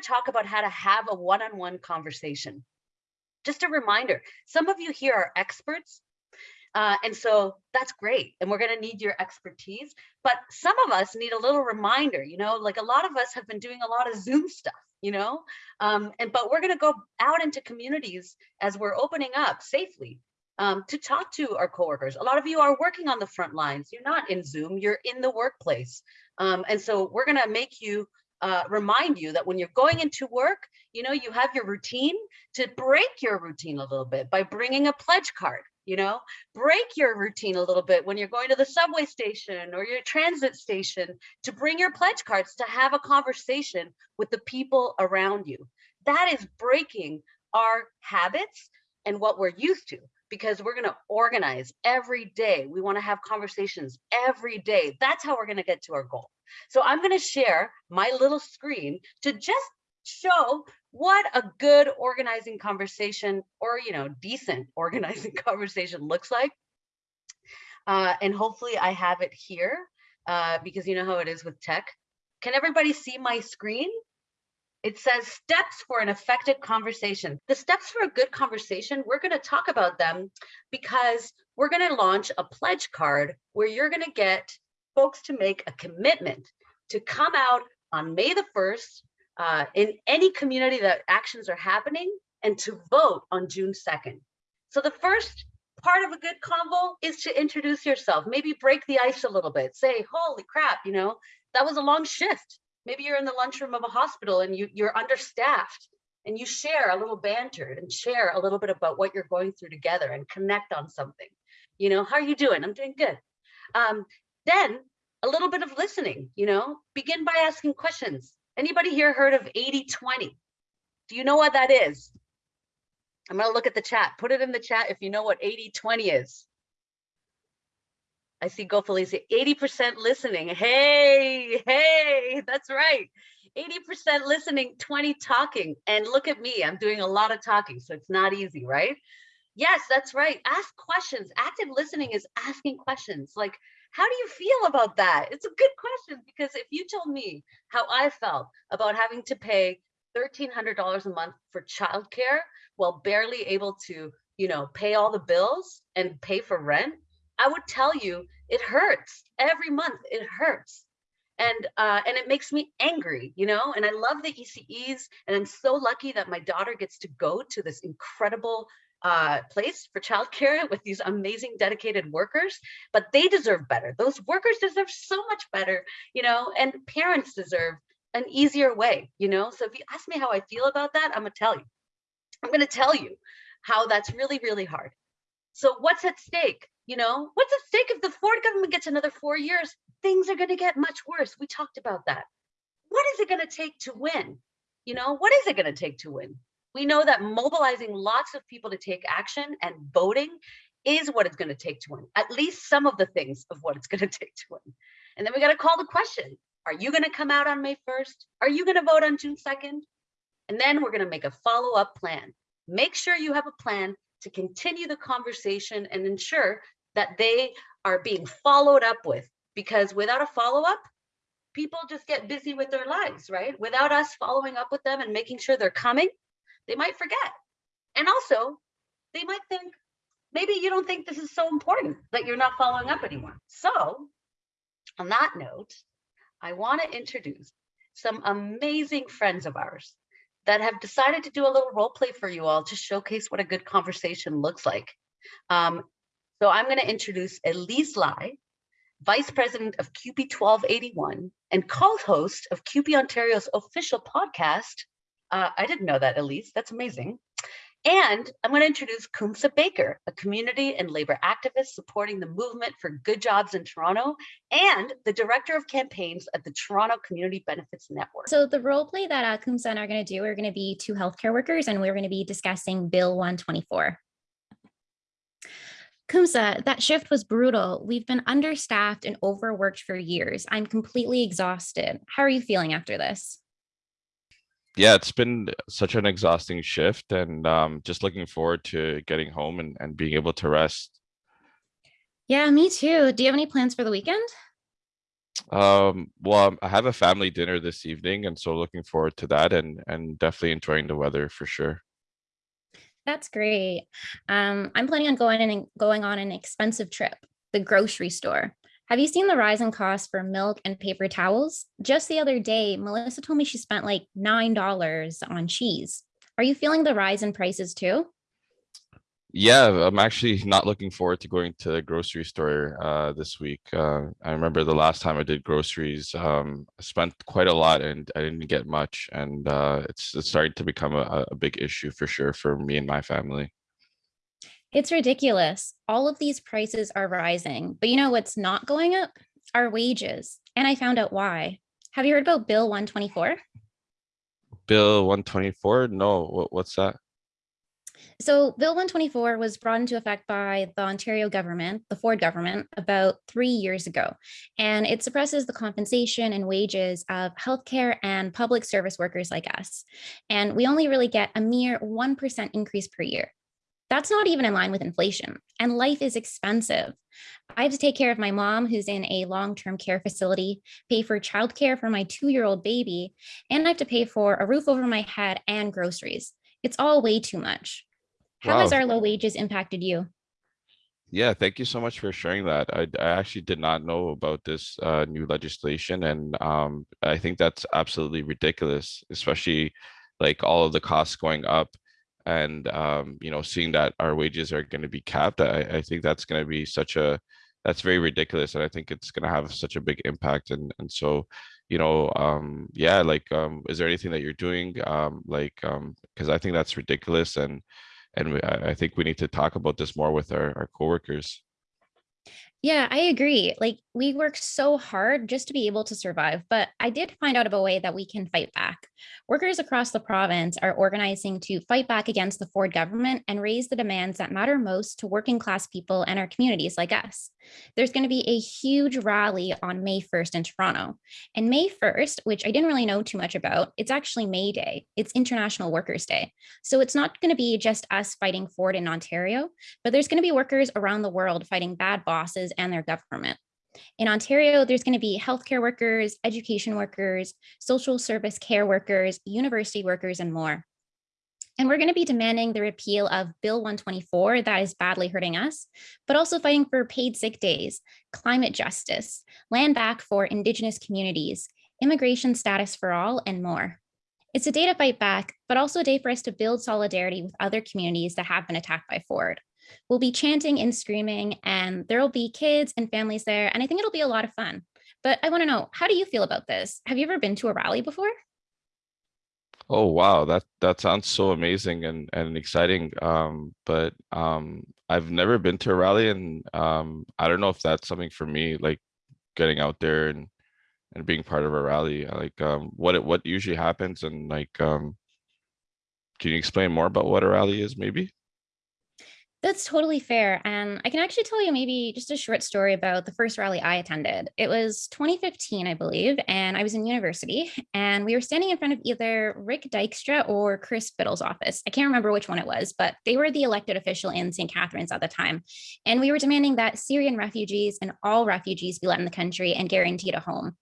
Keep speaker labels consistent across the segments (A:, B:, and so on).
A: to talk about how to have a one-on-one -on -one conversation. Just a reminder, some of you here are experts uh, and so that's great. And we're going to need your expertise. But some of us need a little reminder, you know, like a lot of us have been doing a lot of Zoom stuff, you know, um, and but we're going to go out into communities as we're opening up safely um, to talk to our coworkers. A lot of you are working on the front lines. You're not in Zoom, you're in the workplace. Um, and so we're going to make you uh, remind you that when you're going into work, you know, you have your routine to break your routine a little bit by bringing a pledge card you know? Break your routine a little bit when you're going to the subway station or your transit station to bring your pledge cards to have a conversation with the people around you. That is breaking our habits and what we're used to because we're going to organize every day we want to have conversations every day that's how we're going to get to our goal so i'm going to share my little screen to just show what a good organizing conversation or, you know, decent organizing conversation looks like. Uh, and hopefully I have it here uh, because you know how it is with tech. Can everybody see my screen? It says steps for an effective conversation. The steps for a good conversation, we're going to talk about them because we're going to launch a pledge card where you're going to get folks to make a commitment to come out on May the 1st uh, in any community that actions are happening and to vote on June 2nd. So the first part of a good convo is to introduce yourself, maybe break the ice a little bit, say, holy crap, you know, that was a long shift. Maybe you're in the lunchroom of a hospital and you, you're understaffed and you share a little banter and share a little bit about what you're going through together and connect on something. You know, how are you doing? I'm doing good. Um, then a little bit of listening, you know, begin by asking questions. Anybody here heard of 80-20? Do you know what that is? I'm gonna look at the chat. Put it in the chat if you know what 80-20 is. I see Go Felicia, 80% listening. Hey, hey, that's right. 80% listening, 20 talking. And look at me, I'm doing a lot of talking, so it's not easy, right? Yes, that's right. Ask questions. Active listening is asking questions. Like, how do you feel about that? It's a good question because if you told me how I felt about having to pay $1,300 a month for childcare while barely able to, you know, pay all the bills and pay for rent, I would tell you it hurts every month. It hurts. And uh, and it makes me angry, you know, and I love the ECEs and I'm so lucky that my daughter gets to go to this incredible uh, place for childcare with these amazing dedicated workers, but they deserve better. Those workers deserve so much better, you know, and parents deserve an easier way, you know? So if you ask me how I feel about that, I'm gonna tell you. I'm gonna tell you how that's really, really hard. So what's at stake? You know, what's at stake if the Ford government gets another four years? Things are gonna get much worse. We talked about that. What is it gonna take to win? You know, what is it gonna take to win? We know that mobilizing lots of people to take action and voting is what it's going to take to win, at least some of the things of what it's going to take to win. And then we got to call the question, are you going to come out on May 1st? Are you going to vote on June 2nd? And then we're going to make a follow-up plan. Make sure you have a plan to continue the conversation and ensure that they are being followed up with because without a follow-up, people just get busy with their lives, right? Without us following up with them and making sure they're coming, they might forget. And also, they might think, maybe you don't think this is so important that you're not following up anymore. So on that note, I want to introduce some amazing friends of ours that have decided to do a little role play for you all to showcase what a good conversation looks like. Um, so I'm going to introduce Elise Lai, Vice President of CUPE 1281 and co-host of CUPE Ontario's official podcast, uh, I didn't know that, Elise. That's amazing. And I'm going to introduce Kumsa Baker, a community and labor activist supporting the movement for good jobs in Toronto and the director of campaigns at the Toronto Community Benefits Network.
B: So the role play that uh, Kumsa and I are going to do, we're going to be two healthcare workers and we're going to be discussing Bill 124. Kumsa, that shift was brutal. We've been understaffed and overworked for years. I'm completely exhausted. How are you feeling after this?
C: yeah, it's been such an exhausting shift and um, just looking forward to getting home and, and being able to rest.
B: Yeah, me too. Do you have any plans for the weekend?
C: Um, well, um, I have a family dinner this evening and so looking forward to that and, and definitely enjoying the weather for sure.
B: That's great. Um, I'm planning on going and going on an expensive trip, the grocery store. Have you seen the rise in costs for milk and paper towels? Just the other day, Melissa told me she spent like $9 on cheese. Are you feeling the rise in prices too?
C: Yeah, I'm actually not looking forward to going to the grocery store uh, this week. Uh, I remember the last time I did groceries, um, I spent quite a lot and I didn't get much, and uh, it's, it's starting to become a, a big issue for sure for me and my family.
B: It's ridiculous. All of these prices are rising, but you know what's not going up? Our wages. And I found out why. Have you heard about Bill 124?
C: Bill 124? No, what, what's that?
B: So Bill 124 was brought into effect by the Ontario government, the Ford government, about three years ago. And it suppresses the compensation and wages of healthcare and public service workers like us. And we only really get a mere 1% increase per year. That's not even in line with inflation, and life is expensive. I have to take care of my mom, who's in a long term care facility, pay for childcare for my two year old baby, and I have to pay for a roof over my head and groceries. It's all way too much. How has our low wages impacted you?
C: Yeah, thank you so much for sharing that. I, I actually did not know about this uh, new legislation, and um, I think that's absolutely ridiculous, especially like all of the costs going up, and um, you know, seeing that our wages are going to be capped. I, I think that's going to be such a that's very ridiculous, and I think it's going to have such a big impact. And and so, you know, um, yeah, like, um, is there anything that you're doing, um, like, um, because I think that's ridiculous, and and we- I, think we need to talk about this more with our, our coworkers.
B: Yeah, I agree. Like we work so hard just to be able to survive, but I did find out of a way that we can fight back. Workers across the province are organizing to fight back against the Ford government and raise the demands that matter most to working class people and our communities like us. There's going to be a huge rally on May 1st in Toronto. And May 1st, which I didn't really know too much about, it's actually May Day. It's International Workers' Day. So it's not going to be just us fighting Ford in Ontario but there's going to be workers around the world fighting bad bosses and their government. In Ontario, there's going to be healthcare workers, education workers, social service care workers, university workers, and more. And we're going to be demanding the repeal of Bill 124 that is badly hurting us, but also fighting for paid sick days, climate justice, land back for Indigenous communities, immigration status for all, and more. It's a day to fight back, but also a day for us to build solidarity with other communities that have been attacked by Ford. We'll be chanting and screaming, and there will be kids and families there, and I think it'll be a lot of fun. But I want to know, how do you feel about this? Have you ever been to a rally before?
C: Oh wow, that that sounds so amazing and and exciting. Um, but um, I've never been to a rally, and um, I don't know if that's something for me, like getting out there and and being part of a rally. Like, um, what what usually happens, and like, um, can you explain more about what a rally is, maybe?
B: That's totally fair. And I can actually tell you maybe just a short story about the first rally I attended. It was 2015, I believe, and I was in university and we were standing in front of either Rick Dykstra or Chris Bittle's office. I can't remember which one it was, but they were the elected official in St. Catharines at the time. And we were demanding that Syrian refugees and all refugees be let in the country and guaranteed a home.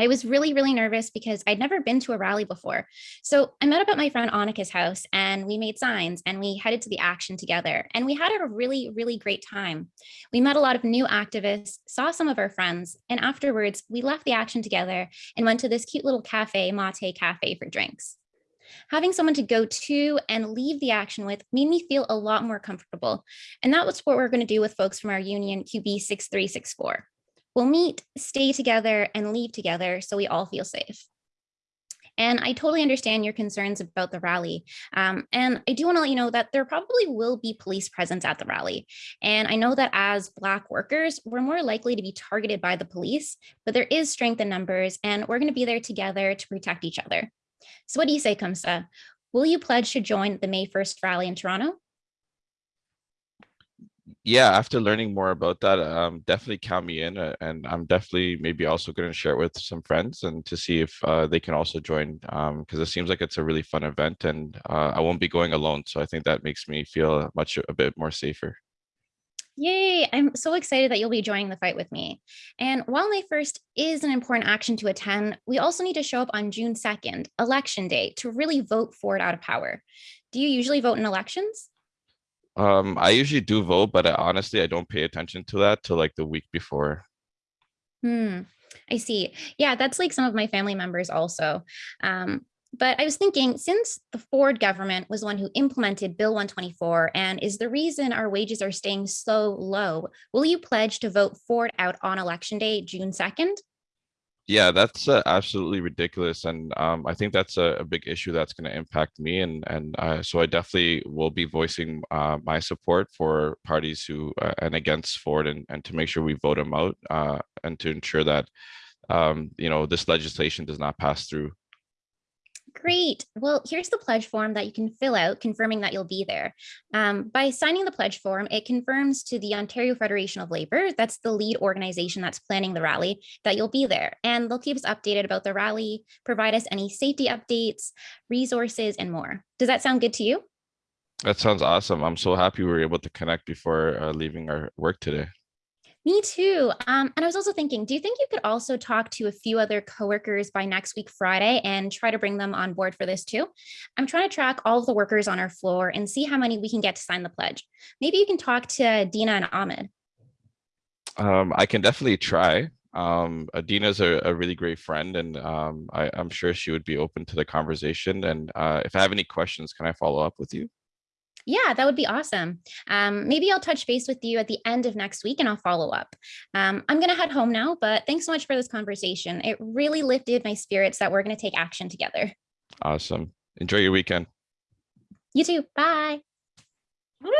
B: I was really, really nervous because I'd never been to a rally before. So I met up at my friend Annika's house and we made signs and we headed to the action together. And we had a really, really great time. We met a lot of new activists, saw some of our friends, and afterwards we left the action together and went to this cute little cafe, Mate Cafe, for drinks. Having someone to go to and leave the action with made me feel a lot more comfortable. And that was what we're going to do with folks from our union CUPE 6364. We'll meet, stay together, and leave together so we all feel safe. And I totally understand your concerns about the rally. Um, and I do want to let you know that there probably will be police presence at the rally. And I know that as Black workers, we're more likely to be targeted by the police, but there is strength in numbers, and we're going to be there together to protect each other. So, what do you say, Kumsa? Will you pledge to join the May 1st rally in Toronto?
C: Yeah, after learning more about that, um, definitely count me in, uh, and I'm definitely maybe also going to share it with some friends and to see if uh, they can also join, um, because it seems like it's a really fun event, and uh, I won't be going alone, so I think that makes me feel much a bit more safer.
B: Yay, I'm so excited that you'll be joining the fight with me. And while May 1st is an important action to attend, we also need to show up on June 2nd, election day, to really vote Ford out of power. Do you usually vote in elections?
C: Um, I usually do vote, but I, honestly, I don't pay attention to that till like the week before.
B: Hmm, I see. Yeah, that's like some of my family members also. Um, but I was thinking, since the Ford government was the one who implemented Bill 124 and is the reason our wages are staying so low, will you pledge to vote Ford out on election day, June 2nd?
C: Yeah, that's uh, absolutely ridiculous, and um, I think that's a, a big issue that's going to impact me, and and uh, so I definitely will be voicing uh, my support for parties who uh, and against Ford, and and to make sure we vote them out, uh, and to ensure that um, you know this legislation does not pass through.
B: Great. Well, here's the pledge form that you can fill out confirming that you'll be there. Um, by signing the pledge form, it confirms to the Ontario Federation of Labor, that's the lead organization that's planning the rally, that you'll be there. And they'll keep us updated about the rally, provide us any safety updates, resources, and more. Does that sound good to you?
C: That sounds awesome. I'm so happy we were able to connect before uh, leaving our work today.
B: Me too. Um, and I was also thinking, do you think you could also talk to a few other coworkers by next week, Friday, and try to bring them on board for this too? I'm trying to track all of the workers on our floor and see how many we can get to sign the pledge. Maybe you can talk to Dina and Ahmed.
C: Um, I can definitely try. Um, Adina's a, a really great friend, and um, I, I'm sure she would be open to the conversation. And uh, if I have any questions, can I follow up with you?
B: Yeah, that would be awesome. Um, maybe I'll touch base with you at the end of next week and I'll follow up. Um, I'm going to head home now, but thanks so much for this conversation. It really lifted my spirits that we're going to take action together.
C: Awesome. Enjoy your weekend.
B: You too. Bye.
A: Woo!